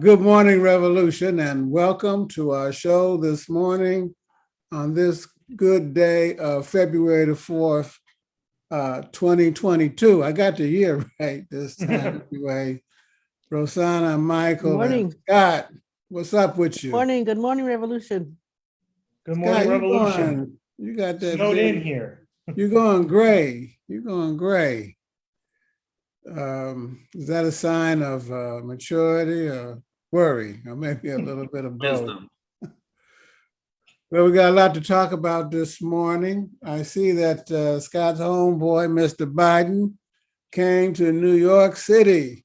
Good morning, Revolution, and welcome to our show this morning on this good day of February the 4th, uh, 2022. I got the year right this time anyway. Rosanna, Michael, and Morning. Scott, what's up with you? Morning, good morning, Revolution. Good morning, you Revolution. going- You got that. Snowed in here. You're going gray. You're going gray. Um, is that a sign of uh, maturity or worry, or maybe a little bit of both? Wisdom. Well, we got a lot to talk about this morning. I see that uh, Scott's homeboy, Mr. Biden, came to New York City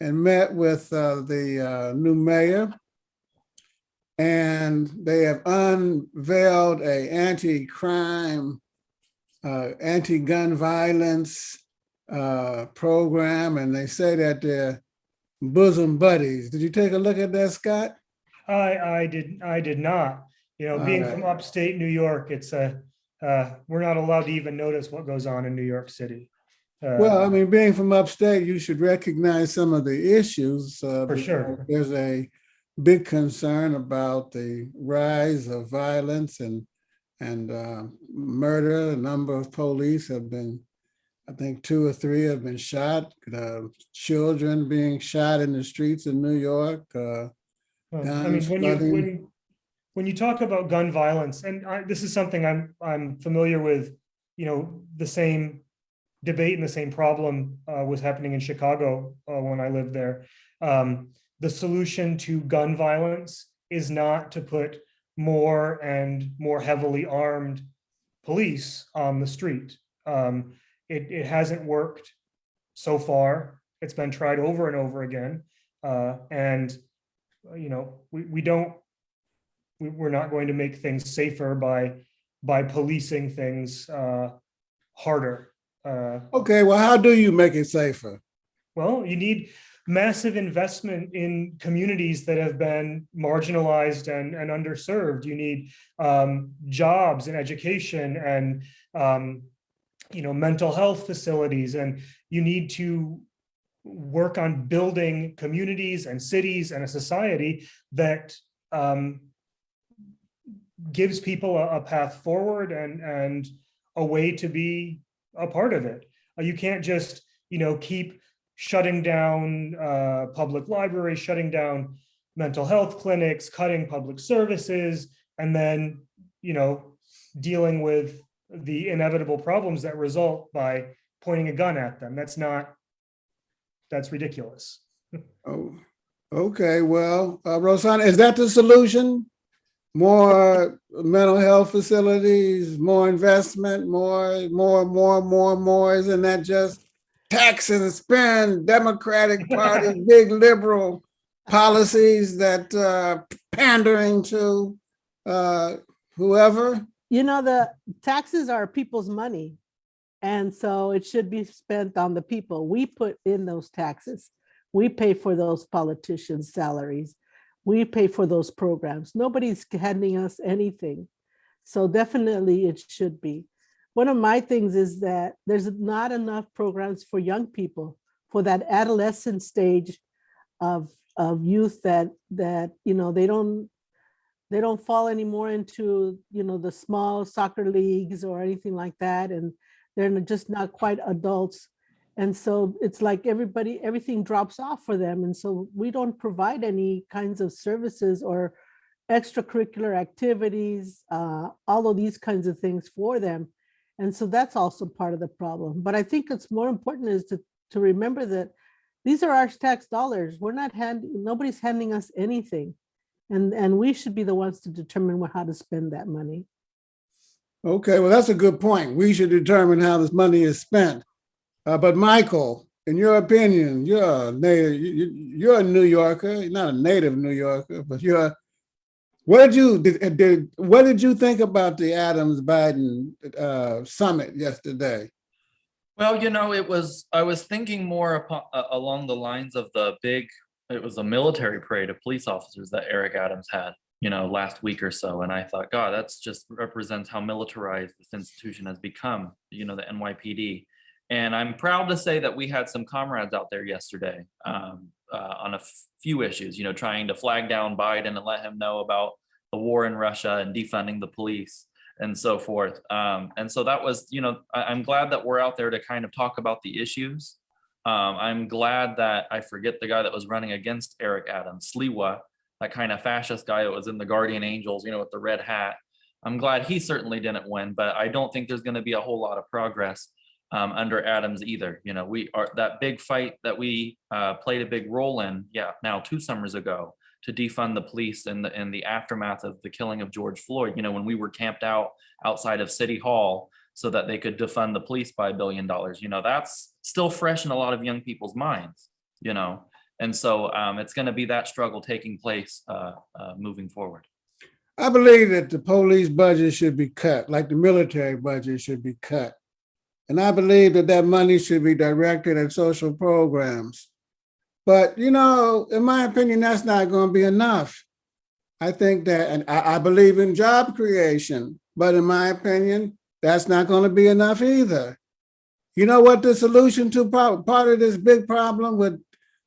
and met with uh, the uh, new mayor. And they have unveiled a anti-crime, uh, anti-gun violence uh, program, and they say that they're bosom buddies. Did you take a look at that, Scott? I, I did, I did not, you know, being from upstate New York, it's a, uh, we're not allowed to even notice what goes on in New York City. Uh, Well, I mean, being from upstate, you should recognize some of the issues. uh, For sure. There's a big concern about the rise of violence and, and uh, murder. A number of police have been, I think two or three have been shot, uh, children being shot in the streets in New York. uh, well, I mean, guns, when you, when, when you talk about gun violence, and I, this is something I'm, I'm familiar with, you know, the same debate and the same problem uh, was happening in Chicago uh, when I lived there. Um, the solution to gun violence is not to put more and more heavily armed police on the street. Um, it, it hasn't worked so far. It's been tried over and over again. Uh, and, you know, we, we don't, we, we're not going to make things safer by, by policing things uh, harder. Uh, Okay, well, how do you make it safer? well, you need massive investment in communities that have been marginalized and, and underserved. You need um, jobs and education and, um, you know, mental health facilities, and you need to work on building communities and cities and a society that um, gives people a, a path forward and, and a way to be a part of it. Uh, You can't just, you know, keep shutting down uh, public libraries, shutting down mental health clinics, cutting public services, and then, you know, dealing with the inevitable problems that result by pointing a gun at them. That's not, that's ridiculous. Oh, okay, well, uh, Rosanna, is that the solution? More mental health facilities, more investment, more, more, more, more, more, isn't that just tax and spend, Democratic Party, big liberal policies that uh pandering to uh whoever? You know, the taxes are people's money. And so it should be spent on the people. We put in those taxes. We pay for those politicians' salaries. We pay for those programs. Nobody's handing us anything. So definitely it should be. One of my things is that there's not enough programs for young people for that adolescent stage of, of youth that, that, you know, they don't, they don't fall anymore into, you know, the small soccer leagues or anything like that. And they're just not quite adults. And so it's like everybody, everything drops off for them. And so we don't provide any kinds of services or extracurricular activities, uh, all of these kinds of things for them. And so that's also part of the problem. But I think it's more important is to, to remember that these are our tax dollars. We're not handing, nobody's handing us anything. And, and we should be the ones to determine what- how to spend that money. Okay, well, that's a good point. We should determine how this money is spent. Uh, but Michael, in your opinion, you're a native, you, you- you're a New Yorker, you're not a native New Yorker, but you're, what did you, did, did, what did you think about the Adams Biden, uh, summit yesterday? Well, you know, it was, I was thinking more upon, uh, along the lines of the big, it was a military parade of police officers that Eric Adams had, you know, last week or so. And I thought, God, that's just represents how militarized this institution has become, you know, the NYPD. And I'm proud to say that we had some comrades out there yesterday um, uh, on a few issues, you know, trying to flag down Biden and let him know about the war in Russia and defunding the police and so forth. Um, and so that was, you know, I, I'm glad that we're out there to kind of talk about the issues. Um, I'm glad that I forget the guy that was running against Eric Adams, Sliwa, that kind of fascist guy that was in the Guardian Angels, you know, with the red hat. I'm glad he certainly didn't win, but I don't think there's going to be a whole lot of progress um, under Adams either. You know, we are that big fight that we uh, played a big role in. Yeah, now two summers ago to defund the police in the in the aftermath of the killing of George Floyd. You know, when we were camped out outside of City Hall so that they could defund the police by a billion dollars. You know, that's still fresh in a lot of young people's minds. You know, and so um, it's going to be that struggle taking place uh, uh, moving forward. I believe that the police budget should be cut, like the military budget should be cut. And I believe that that money should be directed at social programs. But, you know, in my opinion, that's not going to be enough. I think that, and I, I believe in job creation, but in my opinion, that's not going to be enough either. You know what the solution to part, part of this big problem with,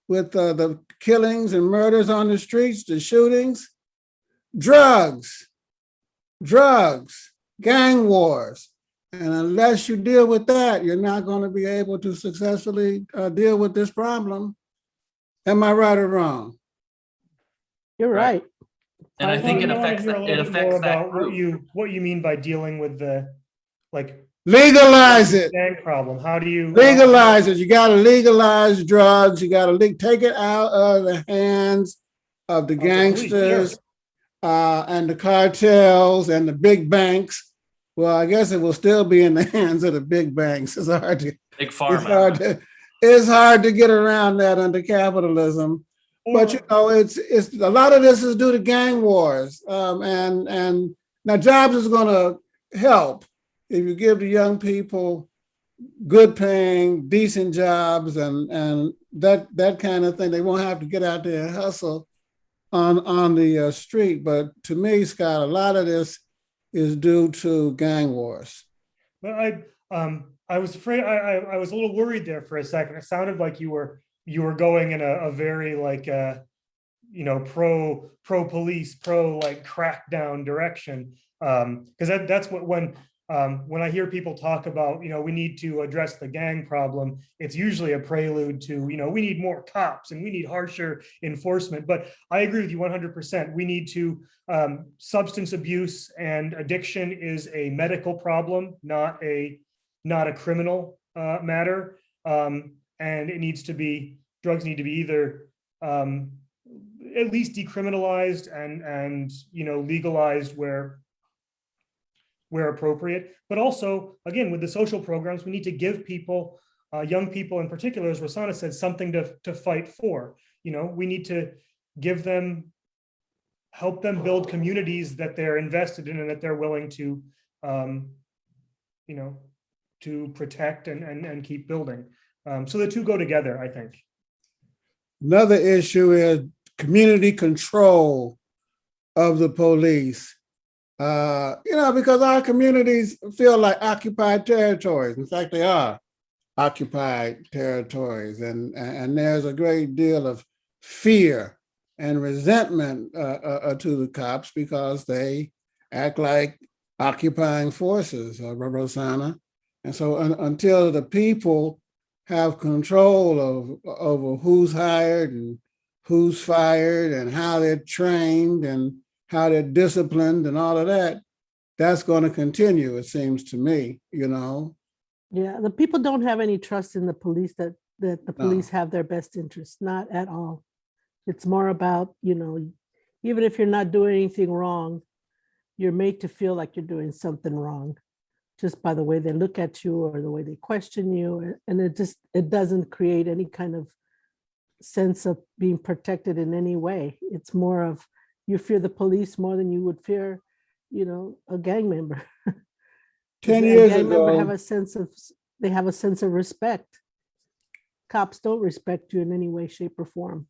with uh, the killings and murders on the streets, the shootings? drugs, drugs, gang wars. And unless you deal with that, you're not going to be able to successfully uh, deal with this problem. Am I right or wrong? You're Right. right. And I I think it affects a that- little it bit more affects that about What you, what you mean by dealing with the, like, Legalize it. gang problem? How do you? Legalize it. You got to legalize drugs. You got to take it out of the hands of the Of the police, sure. gangsters uh, and the cartels and the big banks. Well, I guess it will still be in the hands of the big banks. It's hard to Big It's hard to, it's hard to get around that under capitalism. But you know, it's, it's, a lot of this is due to gang wars. Um, and, and now jobs is gonna help if you give the young people good paying, decent jobs and, and that, that kind of thing. They won't have to get out there and hustle on, on the uh, street. But to me, Scott, a lot of this is due to gang wars. But I, um, I was afraid, I, I, I was a little worried there for a second. It sounded like you were, you were going in a, a very like, uh, you know, pro, pro police, pro like crackdown direction. Um, cause that, that's what, when, um, when I hear people talk about, you know, we need to address the gang problem, it's usually a prelude to, you know, we need more cops and we need harsher enforcement. But I agree with you one hundred percent. We need to, um, substance abuse and addiction is a medical problem, not a, not a criminal, uh, matter. Um, and it needs to be, drugs need to be either, um, at least decriminalized and, and, you know, legalized where, where appropriate, but also, again, with the social programs, we need to give people, uh, young people in particular, as Rosanna said, something to, to fight for. You know, we need to give them, help them build communities that they're invested in and that they're willing to, um, you know, to protect and, and, and keep building. Um, so the two go together, I think. Another issue is community control of the police. Uh, you know, because our communities feel like occupied territories. In fact, they are occupied territories, and and there's a great deal of fear and resentment uh, uh, to the cops because they act like occupying forces, uh, Rosanna. And so un- until the people have control of over who's hired and who's fired and how they're trained and how they're disciplined and all of that, that's going to continue, it seems to me, you know. Yeah, the people don't have any trust in the police that, that the No. police have their best interests, not at all. It's more about, you know, even if you're not doing anything wrong, you're made to feel like you're doing something wrong just by the way they look at you or the way they question you. And it just, it doesn't create any kind of sense of being protected in any way. It's more of, you fear the police more than you would fear, you know, a gang member. 10 A years gang member Have a sense of, they have a sense of respect. Cops don't respect you in any way, shape or form.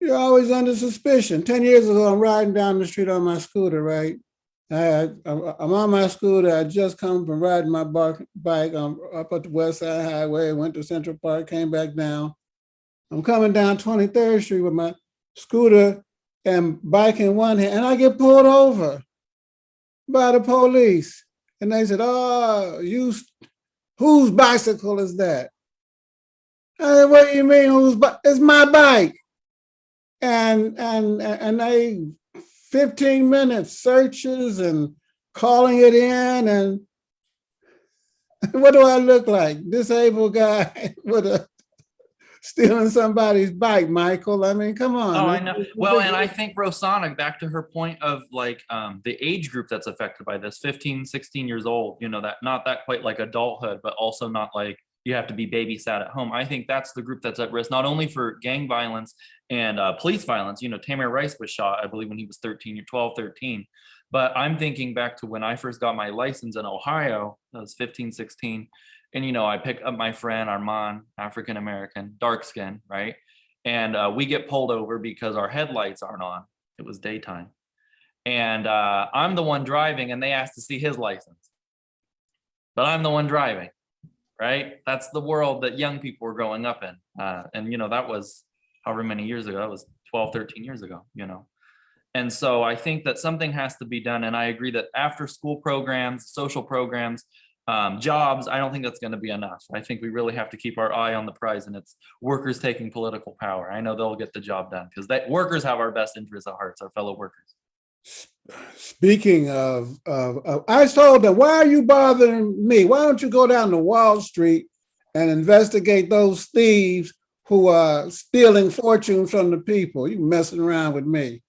you're always under suspicion. 10 years ago, I'm riding down the street on my scooter, right? I, I'm I'm on my scooter. I just come from riding my bark, bike um, up at the West Side Highway, went to Central Park, came back down. I'm coming down 23rd Street with my scooter and bike in one hand, and I get pulled over by the police. And they said, oh, you, whose bicycle is that? I said, what do you mean, whose, bi- it's my bike. And, and, and they 15 minutes searches and calling it in and what do I look like? Disabled guy with a stealing somebody's bike, Michael. I mean, come on. Oh, I know. Well, and I think Rosanna, back to her point of like um, the age group that's affected by this, 15, 16 years old, you know, that not that quite like adulthood, but also not like you have to be babysat at home. I think that's the group that's at risk, not only for gang violence and uh, police violence. You know, Tamir Rice was shot, I believe, when he was 13 or 12, 13. But I'm thinking back to when I first got my license in Ohio, I was 15, 16. And, you know, I pick up my friend Armand, African American, dark skin, right? and uh, we get pulled over because our headlights aren't on. It was daytime. And uh, I'm the one driving and they asked to see his license. But I'm the one driving, right? That's the world that young people were growing up in. Uh, and, you know, that was however many years ago, that was 12, 13 years ago, you know. And so I think that something has to be done. And I agree that after school programs, social programs, um, jobs, I don't think that's going to be enough. I think we really have to keep our eye on the prize and it's workers taking political power. I know they'll get the job done because that workers have our best interests at heart, our fellow workers. Speaking of, of, of- I told them, why are you bothering me? Why don't you go down to Wall Street and investigate those thieves who are stealing fortunes from the people? You messing around with me.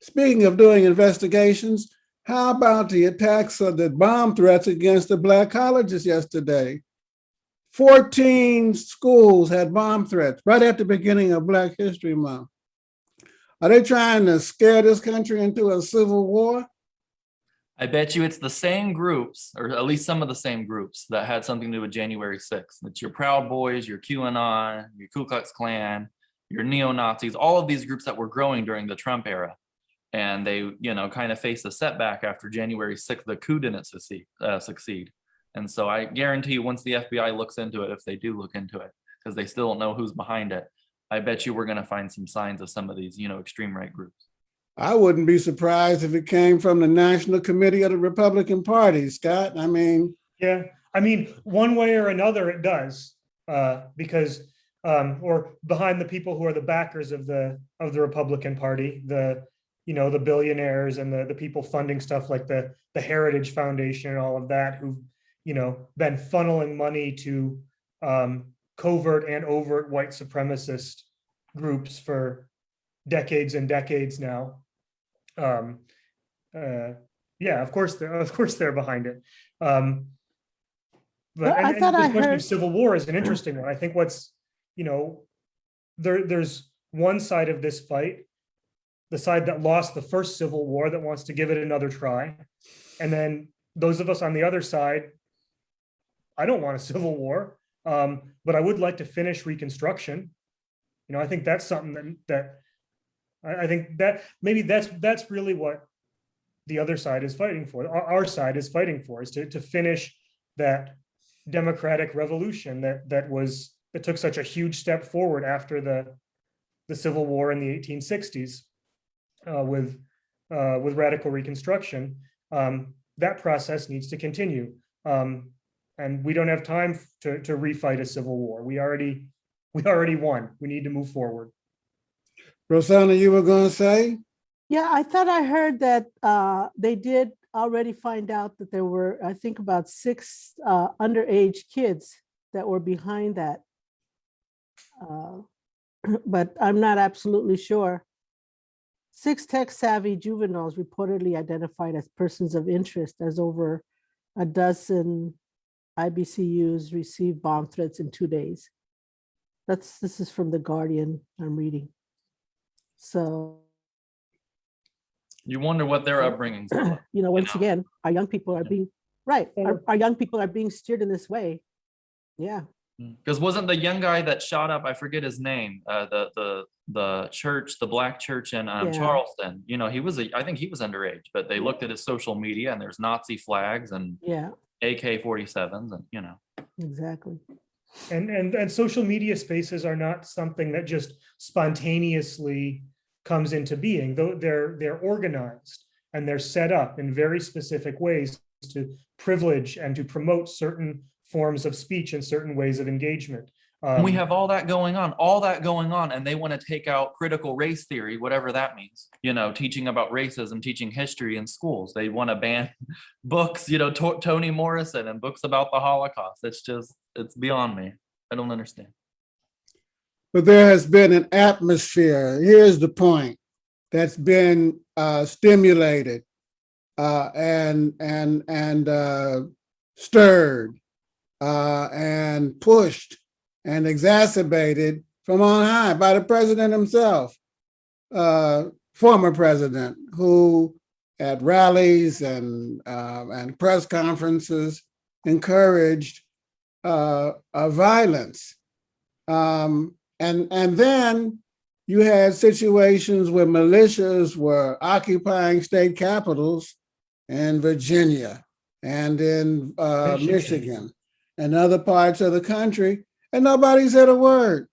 Speaking of doing investigations, how about the attacks of the bomb threats against the black colleges yesterday? 14 schools had bomb threats right at the beginning of Black History Month. Are they trying to scare this country into a civil war? I bet you it's the same groups, or at least some of the same groups that had something to do with January 6th. It's your Proud Boys, your QAnon, your Ku Klux Klan, your neo-Nazis, all of these groups that were growing during the Trump era. And they, you know, kind of faced a setback after January 6th, the coup didn't succeed. Uh, succeed. And so I guarantee you, once the FBI looks into it, if they do look into it, because they still don't know who's behind it, I bet you we're going to find some signs of some of these, you know, extreme right groups. I wouldn't be surprised if it came from the National Committee of the Republican Party, Scott. I mean, Yeah, I mean, one way or another, it does, uh, because, um, or behind the people who are the backers of the, of the Republican Party, the, you know, the billionaires and the, the people funding stuff like the, the Heritage Foundation and all of that, who've, you know, been funneling money to, um, covert and overt white supremacist groups for decades and decades now. Um, uh, yeah, of course, they're, of course, they're behind it. Um, but Well, I and- and thought this I question of heard- Civil war is an interesting one. I think what's, you know, there, there's one side of this fight, the side that lost the first Civil War that wants to give it another try. And then those of us on the other side, I don't want a civil war, um, but I would like to finish Reconstruction. You know, I think that's something that, that, I, I think that, maybe that's, that's really what the other side is fighting for, our, our side is fighting for, is to, to finish that democratic revolution that, that was, that took such a huge step forward after the, the Civil War in the eighteen sixties uh, with, uh, with radical reconstruction. Um, that process needs to continue. Um, and we don't have time to, to refight a civil war. We already, we already won. We need to move forward. Rosanna, you were going to say? Yeah, I thought I heard that uh, they did already find out that there were, I think about six uh, underage kids that were behind that. Uh, But I'm not absolutely sure. Six tech savvy juveniles reportedly identified as persons of interest as over a dozen HBCUs received bomb threats in two days. That's, this is from The Guardian I'm reading. So. You wonder what their upbringings were like. you know, once know? again, our young people are Yeah. being, right, our, our young people are being steered in this way. Yeah, Because wasn't the young guy that shot up, I forget his name, uh, the, the, the church, the black church in, um, Yeah. Charleston, you know, he was, a I think he was underage, but they looked at his social media and there's Nazi flags and Yeah, AK forty-sevens and, you know. exactly. And, and, and social media spaces are not something that just spontaneously comes into being, though they're, they're organized and they're set up in very specific ways to privilege and to promote certain forms of speech and certain ways of engagement. And we Um, have all that going on, all that going on, and they want to take out critical race theory, whatever that means. You know, teaching about racism, teaching history in schools. They want to ban books, you know, To- Toni Morrison and books about the Holocaust. It's just, it's beyond me. I don't understand. But there has been an atmosphere, here's the point, that's been uh, stimulated uh, and, and, and uh, stirred uh, and pushed and exacerbated from on high by the president himself, uh, former president, who at rallies and, uh, and press conferences encouraged uh, violence. Um, and, and then you had situations where militias were occupying state capitals in Virginia and in uh, Michigan. Michigan and other parts of the country, and nobody said a word.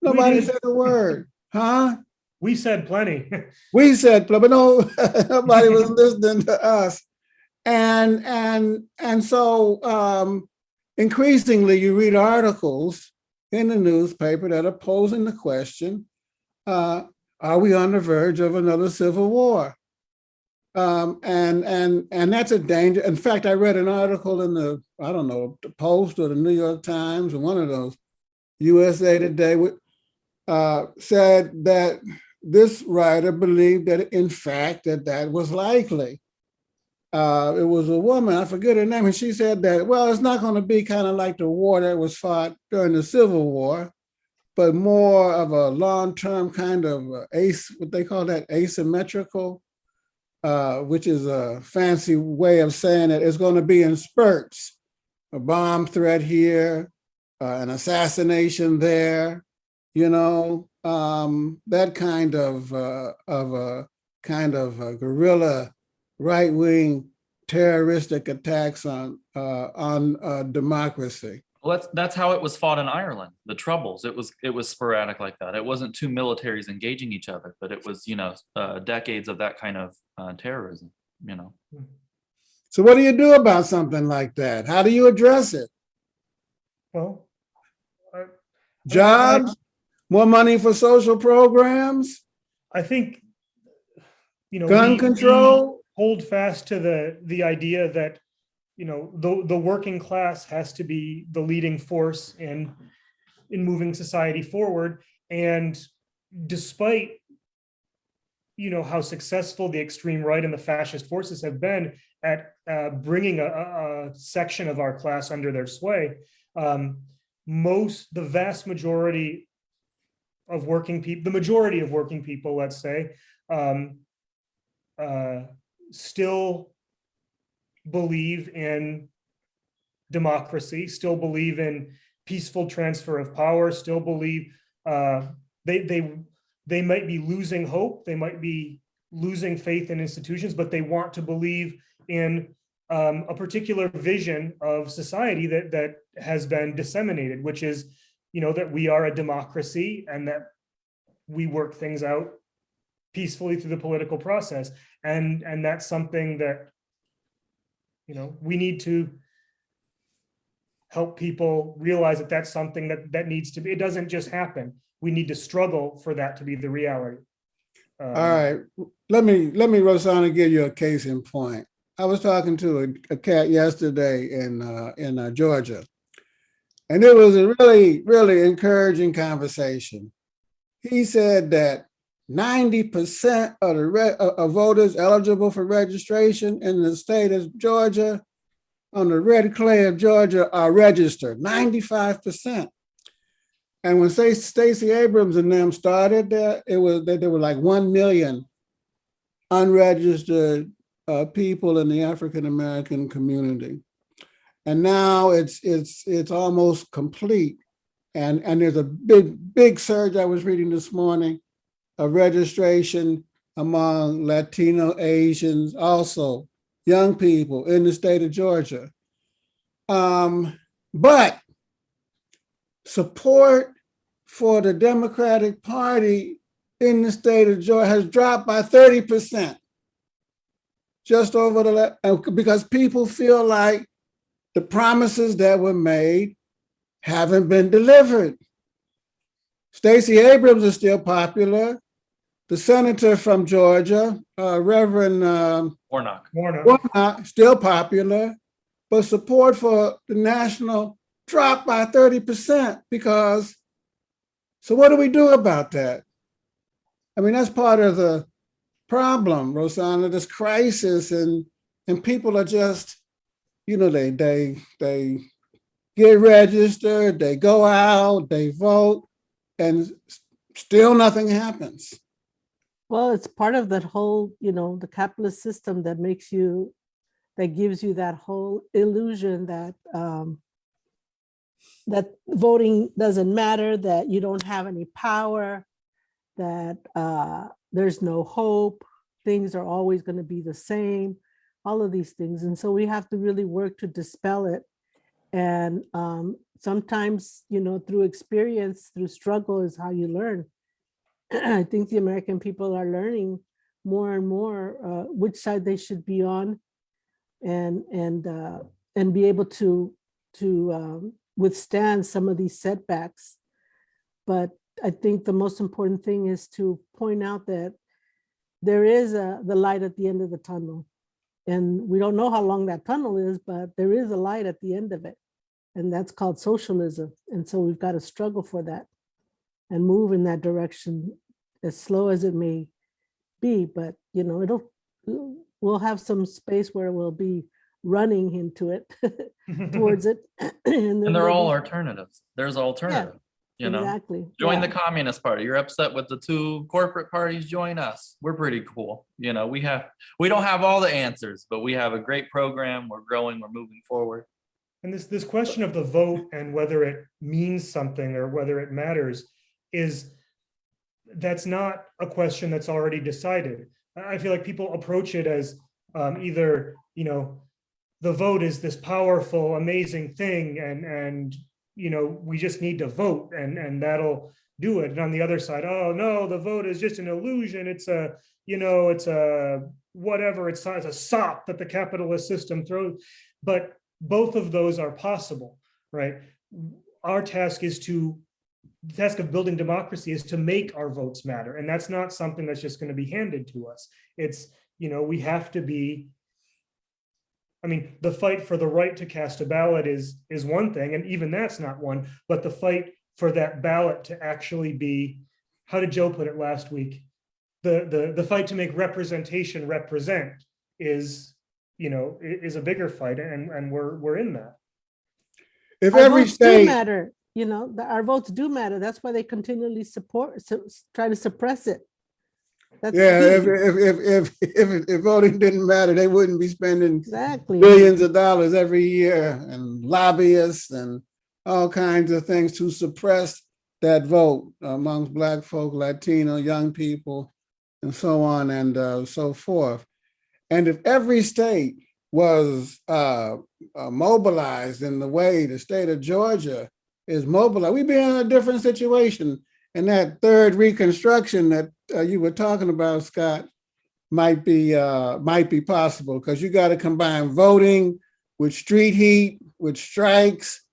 Nobody said a word, huh? We said plenty. We said, but no, nobody was listening to us. And and and so um, increasingly, you read articles in the newspaper that are posing the question: uh, Are we on the verge of another civil war? Um, and and and that's a danger. In fact, I read an article in the I don't know the Post or the New York Times or one of those USA Today uh, said that this writer believed that in fact that that was likely. Uh, it was a woman, I forget her name, and she said that, well, it's not going to be kind of like the war that was fought during the Civil War, but more of a long-term kind of uh, ace, what they call that asymmetrical, uh, which is a fancy way of saying that it's going to be in spurts. A bomb threat here, uh, an assassination there, you know, um, that kind of uh, of a kind of a guerrilla right wing terroristic attacks on uh, on uh, democracy. Well, that's, that's how it was fought in Ireland, the troubles. It was, it was sporadic like that. It wasn't two militaries engaging each other, but it was, you know, uh, decades of that kind of uh, terrorism, you know. So what do you do about something like that? How do you address it? Well, I- Jobs, more money for social programs, I think, you know. gun we- we- control. hold fast to the the idea that you know the the working class has to be the leading force in in moving society forward. And despite you know how successful the extreme right and the fascist forces have been at uh, bringing a, a, section of our class under their sway um, most the vast majority of working people the majority of working people let's say um, uh, still believe in democracy, still believe in peaceful transfer of power, still believe uh, they they they might be losing hope, they might be losing faith in institutions, but they want to believe in um, a particular vision of society that that has been disseminated, which is, you know, that we are a democracy and that we work things out peacefully through the political process. And and that's something that you know we need to help people realize that that's something that that needs to be it doesn't just happen we need to struggle for that to be the reality Um, All right, let me, let me, Rosanna, give you a case in point. I was talking to a, a cat yesterday in, uh, in uh, Georgia. And it was a really, really encouraging conversation. He said that ninety percent of the re- of voters eligible for registration in the state of Georgia on the red clay of Georgia are registered, ninety-five percent. And when Stacey Abrams and them started there, it was that there were like one million unregistered uh, people in the African American community. And now it's, it's, it's almost complete. And, and there's a big, big surge I was reading this morning of registration among Latino Asians, also young people in the state of Georgia. Um, but support for the Democratic Party in the state of Georgia has dropped by 30%. Just over the, uh, because people feel like the promises that were made haven't been delivered. Stacey Abrams is still popular. The senator from Georgia, uh, Reverend um, Warnock. Warnock. Warnock, still popular, but support for the national dropped by 30% because, so what do we do about that? I mean, that's part of the problem, Rosanna, this crisis and, and people are just, you know, they, they, they get registered, they go out, they vote, and still nothing happens. Well, it's part of that whole, you know, the capitalist system that makes you, that gives you that whole illusion that um, that voting doesn't matter, that you don't have any power, that uh, there's no hope, things are always going to be the same, all of these things. And so we have to really work to dispel it. And um, sometimes, you know, through experience, through struggle is how you learn. I think the American people are learning more and more uh, which side they should be on, and and uh, and be able to to um, withstand some of these setbacks. But I think the most important thing is to point out that there is a the light at the end of the tunnel, and we don't know how long that tunnel is, but there is a light at the end of it, and that's called socialism. And so we've got to struggle for that and move in that direction as slow as it may be, but you know, it'll, we'll have some space where we'll be running into it towards it. And And they're all alternatives. There's alternative, you know? Exactly. Join the. Communist Party. You're upset with the two corporate parties, join us. We're pretty cool. You know, we have, we don't have all the answers, but we have a great program. We're growing, we're moving forward. And this, this question of the vote and whether it means something or whether it matters is, that's not a question that's already decided. I feel like people approach it as um, either, you know, the vote is this powerful, amazing thing and, and, you know, we just need to vote and, and that'll do it. And on the other side, oh, no, the vote is just an illusion. It's a, you know, it's a whatever, it's, it's a sop that the capitalist system throws. But both of those are possible, right? Our task is to, the task of building democracy is to make our votes matter. And that's not something that's just going to be handed to us. It's, you know, we have to be, I mean, the fight for the right to cast a ballot is, is one thing, and even that's not one, but the fight for that ballot to actually be, how did Joe put it last week? The, the, the fight to make representation represent is, you know, is a bigger fight and, and we're, we're in that. If Our every state, matter, you know, the- our votes do matter. That's why they continually support, so- try to suppress it. That's yeah, if, if, if, if, if, if voting didn't matter, they wouldn't be spending Exactly. billions of dollars every year and lobbyists and all kinds of things to suppress that vote amongst black folk, Latino, young people, and so on and uh, so forth. And if every state was uh, uh, mobilized in the way the state of Georgia is mobilized, we'd be in a different situation. And that third reconstruction that uh, you were talking about, Scott, might be uh, might be possible because you got to combine voting with street heat, with strikes,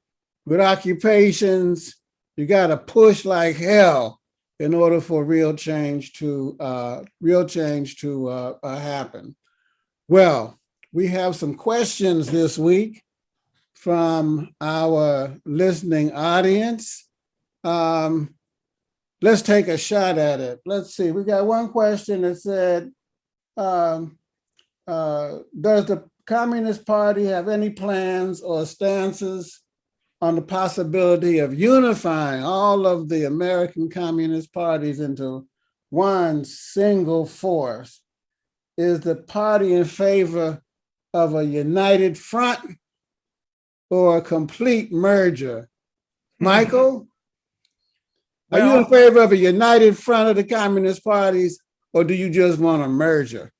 with occupations. You got to push like hell in order for real change to uh, real change to uh, uh, happen. Well, we have some questions this week from our listening audience. Um, let's take a shot at it. Let's see. We got one question that said, um, uh, does the Communist Party have any plans or stances on the possibility of unifying all of the American Communist parties into one single force? Is the party in favor of a united front or a complete merger? Hmm. Michael? Are you in favor of a united front of the communist parties, or do you just want a merger?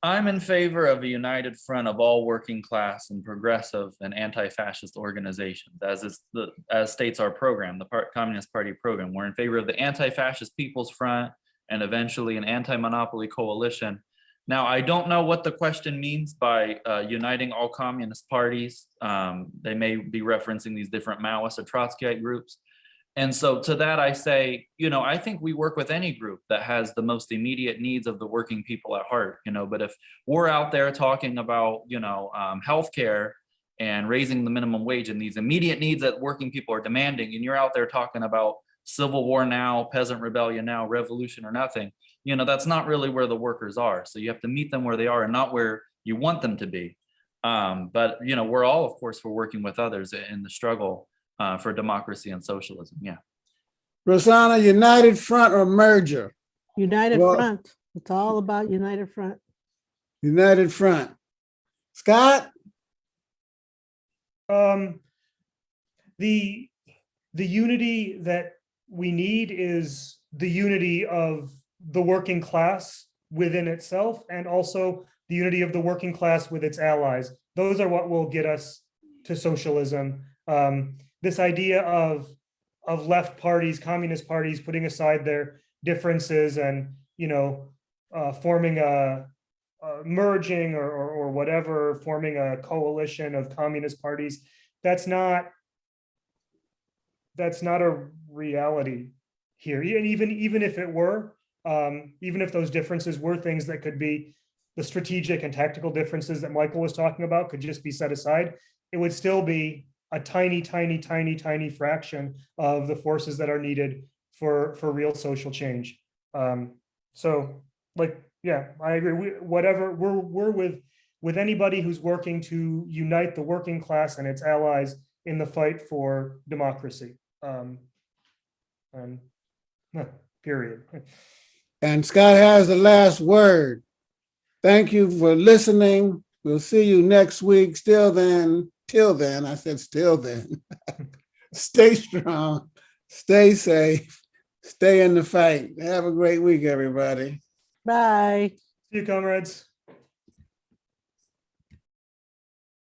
I'm in favor of a united front of all working class and progressive and anti-fascist organizations, as is the, as states our program, the Part Communist Party program. We're in favor of the Anti-Fascist People's Front and eventually an anti-monopoly coalition. Now, I don't know what the question means by uh, uniting all communist parties. Um, They may be referencing these different Maoist or Trotskyite groups. And so to that, I say, you know, I think we work with any group that has the most immediate needs of the working people at heart, you know, but if we're out there talking about, you know, um, healthcare and raising the minimum wage and these immediate needs that working people are demanding, and you're out there talking about civil war now, peasant rebellion now, revolution or nothing, you know, that's not really where the workers are. So you have to meet them where they are and not where you want them to be. Um, but, you know, we're all, of course, for working with others in the struggle uh, for democracy and socialism. Yeah. Rosanna, united front or merger? United Well- Front. It's all about United Front. United front. Scott? Um, the, the unity that we need is the unity of the working class within itself and also the unity of the working class with its allies. Those are what will get us to socialism. Um, this idea of, of left parties, communist parties, putting aside their differences and, you know, uh, forming a, merging or, or, or whatever, forming a coalition of communist parties. That's not, that's not a reality here. And even, even if it were, um, even if those differences were things that could be the strategic and tactical differences that Michael was talking about could just be set aside, it would still be a tiny, tiny, tiny, tiny fraction of the forces that are needed for, for real social change. Um, so like, yeah, I agree. We, whatever, we're, we're with, with anybody who's working to unite the working class and its allies in the fight for democracy. Um, and, period. And Scott has the last word. Thank you for listening. We'll see you next week. Still then, till then, I said still then. Stay strong, stay safe, stay in the fight. Have a great week, everybody. Bye. See you, comrades.